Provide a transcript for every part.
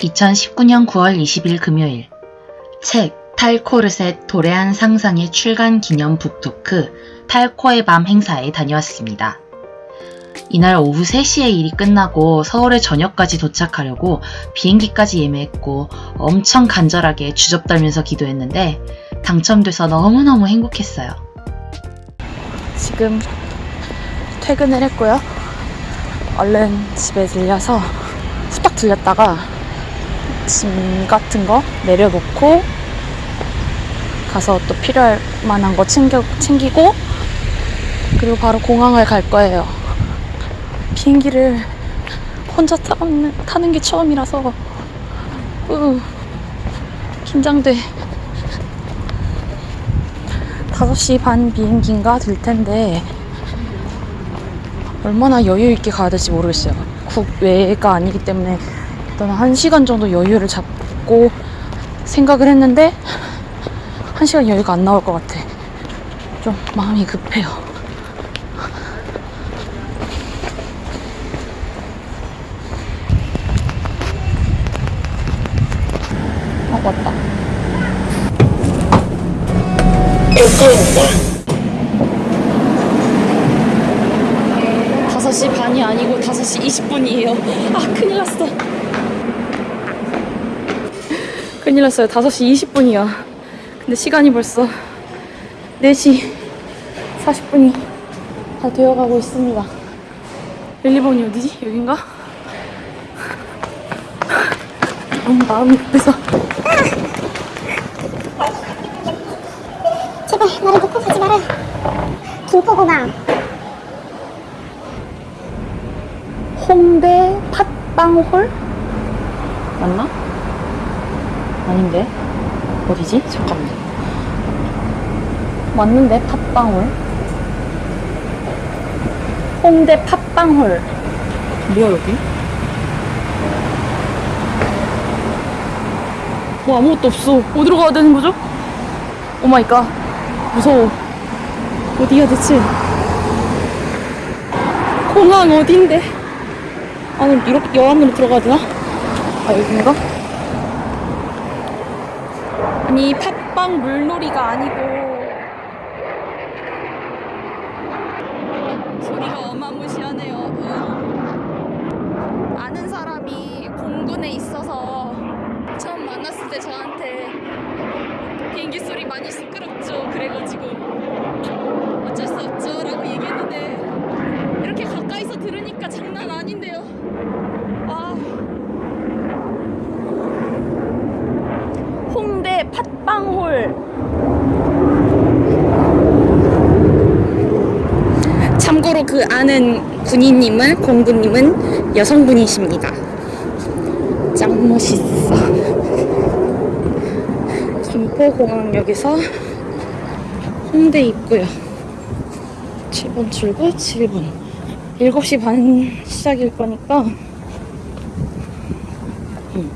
2019년 9월 20일 금요일 책 탈코르셋 도래한 상상의 출간 기념 북토크 탈코의 밤 행사에 다녀왔습니다. 이날 오후 3시에 일이 끝나고 서울에 저녁까지 도착하려고 비행기까지 예매했고 엄청 간절하게 주접 떨면서 기도했는데 당첨돼서 너무너무 행복했어요. 지금 퇴근을 했고요. 얼른 집에 들려서 후딱 들렸다가 짐 같은 거 내려놓고 가서 또 필요할 만한 거 챙겨, 챙기고 그리고 바로 공항을 갈 거예요. 비행기를 혼자 타는, 타는 게 처음이라서 으, 긴장돼. 5시 반 비행기인가 될 텐데 얼마나 여유 있게 가야 될지 모르겠어요. 국외가 아니기 때문에 일단 1시간 정도 여유를 잡고 생각을 했는데 1시간 여유가 안 나올 것 같아. 좀 마음이 급해요. 어, 왔다. 어, 5시 반이 아니고 5시 20분이에요. 아 큰일 났어. 큰일 났어요. 5시 20분이야. 근데 시간이 벌써 4시 40분이 다 되어가고 있습니다. 릴리본이 어디지? 여긴가? 너무 마음이 급해서. 제발 나를 놓고 가지 말아요 김포공항. 홍대 팥빵홀? 맞나? 아닌데? 어디지? 잠깐만. 맞는데, 팥빵홀? 홍대 팥빵홀. 뭐야, 여기? 뭐 아무것도 없어. 어디로 가야 되는 거죠? Oh my god. 무서워. 어디야, 대체? 공항 어딘데? 안으로 이렇게 여 안으로 들어가야 되나? 아 여긴가? 아니 팥빵 물놀이가 아니고 소리가 어마무시하네요. 음. 아는 사람이 공군에 있어서 처음 만났을 때 저한테 비행기 소리 많이 시끄럽죠. 그래가지고 어쩔 수 없죠. 라고 얘기했는데 이렇게 가까이서 들으니까 장난 아닌데요. 아. 홍대 팥빵홀. 참고로 그 아는 군인님은 공군님은 여성분이십니다. 짱 멋있어. 김포공항역에서 홍대 입구요. 7번 출구 7분. 7시 반 시작일 거니까 음.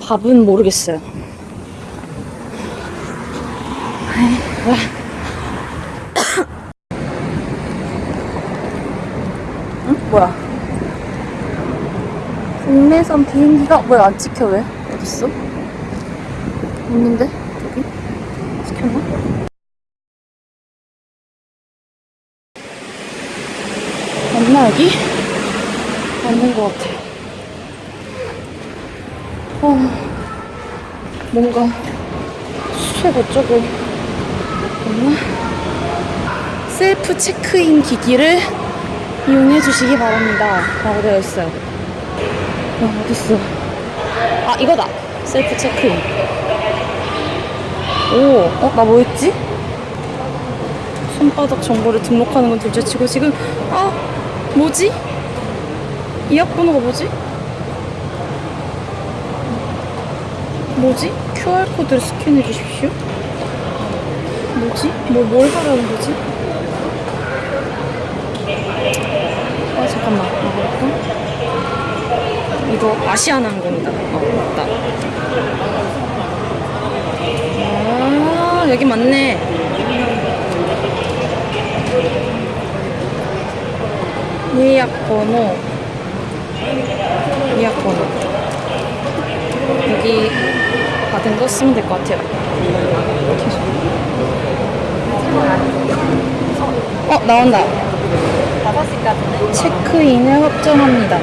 밥은 모르겠어요. 와. 뭐야? 국내선 비행기가 뭐야 안 찍혀 왜? 어딨어? 없는데? 여기? 찍혔나? 맞나 여기? 맞는 것 같아. 어, 뭔가 수속 어쩌고 없나? 셀프 체크인 기기를 이용해 주시기 바랍니다. 라고 되어 있어요. 어, 어딨어? 아, 이거다. 셀프 체크인. 오, 어, 나 뭐 했지? 손바닥 정보를 등록하는 건 둘째치고 지금 아 뭐지? 예약 번호가 뭐지? 뭐지? QR 코드를 스캔해 주십시오. 뭐지? 뭐 뭘 하라는 거지? 잠깐만 나가볼까? 이거 아시아나 항공이다. 어 맞다. 아 여기 맞네. 예약 번호 예약 번호. 여기 받은 거 쓰면 될 것 같아요. 계속. 어, 나온다. 5시까지는 체크인을 확정합니다.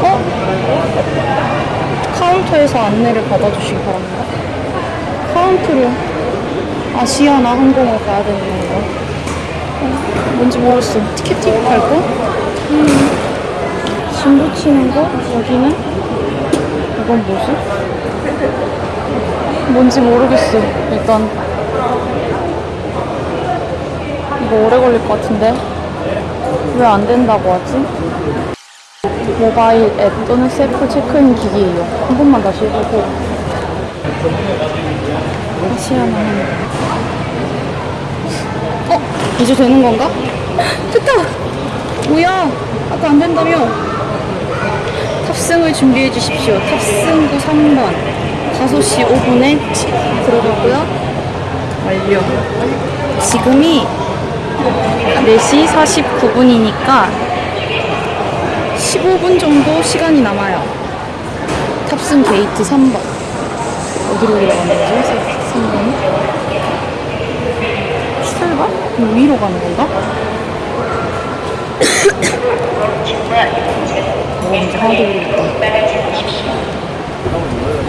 어? 카운터에서 안내를 받아주시기 바랍니다. 카운터로 아시아나 항공을 가야 되는 건가? 어, 뭔지 모르겠어. 티켓팅 갈 거? 음. 짐 붙이는 거? 여기는? 이건 뭐지? 뭔지 모르겠어. 일단 이거 오래 걸릴 것 같은데 왜 안 된다고 하지? 모바일 앱 또는 셀프 체크인 기기예요. 한 번만 다시 해보고 다시 하면 어? 이제 되는 건가? 됐다! 뭐야? 아까 안 된다며? 탑승을 준비해 주십시오. 탑승구 3번 5시 5분에 들어가고요. 완료. 지금이 4시 49분이니까 15분 정도 시간이 남아요. 탑승 게이트 3번. 어디로 들어가는 거지? 3번은? 출발? 그럼 위로 가는 건가? 어, 이제 하나도 모르겠다.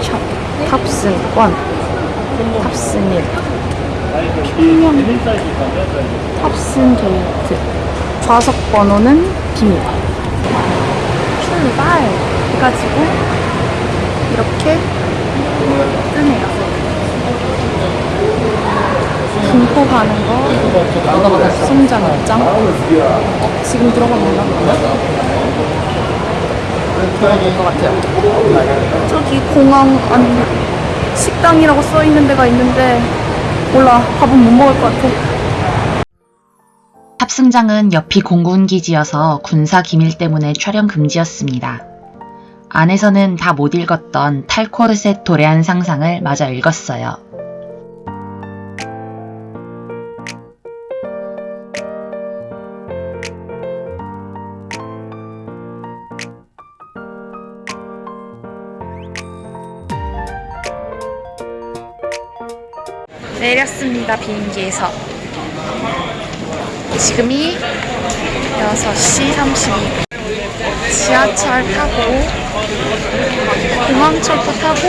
샵. 탑승권. 탑승일. 평양. 탑승 게이트. 좌석 번호는 비밀. 출발 해가지고 이렇게 뜨네요. 김포 가는 거 승장 입장. 어, 지금 들어가면 되나? 것 같아요. 저기 공항 아니 식당이라고 써 있는 데가 있는데 몰라 밥은 못 먹을 것 같아. 탑승장은 옆이 공군 기지여서 군사 기밀 때문에 촬영 금지였습니다. 안에서는 다 못 읽었던 탈코르셋 도래한 상상을 마저 읽었어요. 내렸습니다 비행기에서. 지금이 6시 32분 지하철 타고 공항철도 타고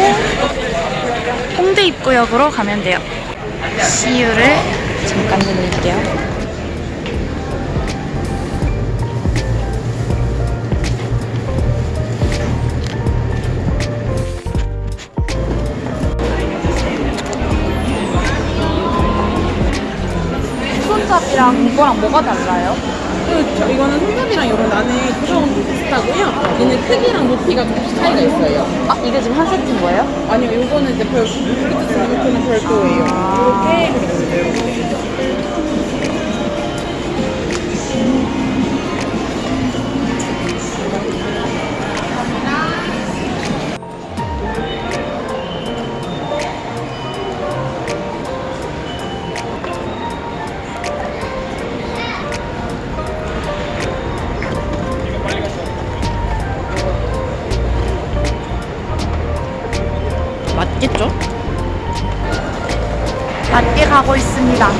홍대 입구역으로 가면 돼요. CU를 잠깐 누를게요 이거랑 뭐가 달라요? 그, 저, 이거는 손잡이랑 이런 안에 구성은 비슷하고요. 얘는 크기랑 높이가 조금씩 차이가 있어요. 아 이게 지금 한 세트인 거예요? 아니요, 이거는 이제 별, 블루투스 리모컨은 별도예요. 이렇게 그리고 이렇게. 맞게 가고 있습니다.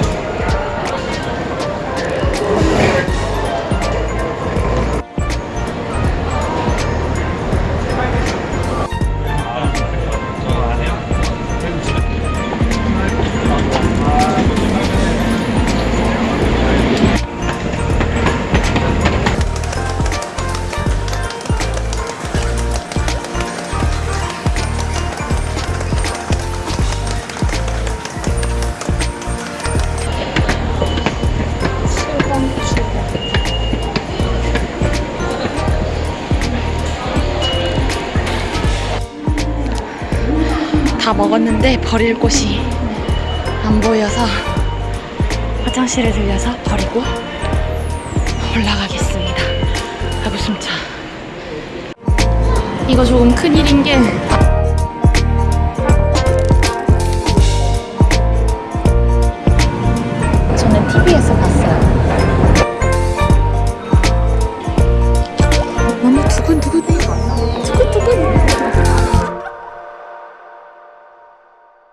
다 먹었는데 버릴 곳이 안 보여서 화장실에 들려서 버리고 올라가겠습니다. 아구 숨차. 이거 조금 큰일인 게 저는 TV에서 봤어요.